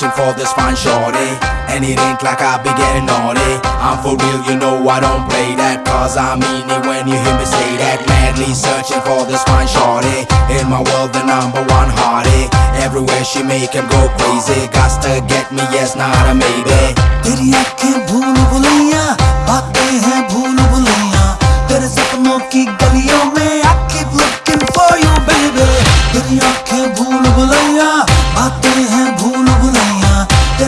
searching for this fine shorty. And it ain't like I be getting naughty. I'm for real, you know I don't play that. Cause I mean it when you hear me say that. Madly searching for this fine shorty. In my world the number one hottie Everywhere she make him go crazy. Got to get me, yes, not a maybe तेरी आंखें भूल भुलैया बातें हैं भूल भुलैया। तेरे सपनों की गलियों में I keep looking for you baby तेरी आंखें भूल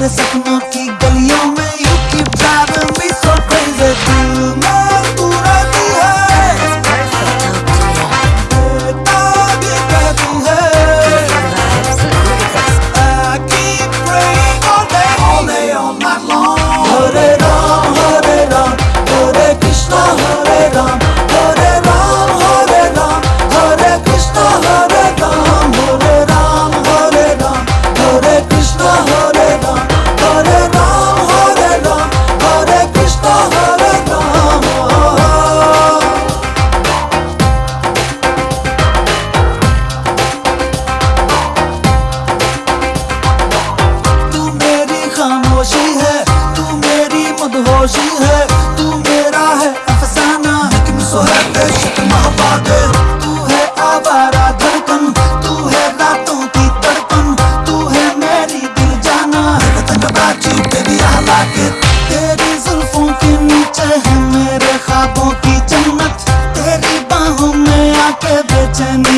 हमारे सपनों की 있잖아.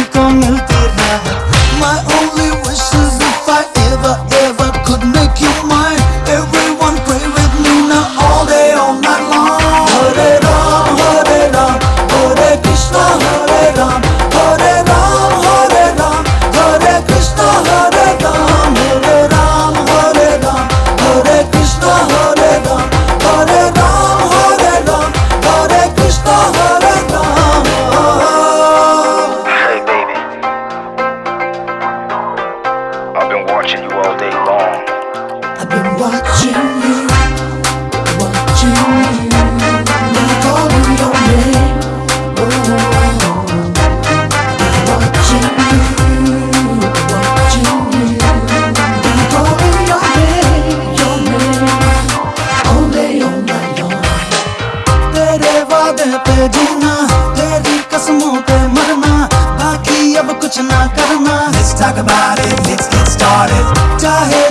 Let's talk about it, let's get started चाहे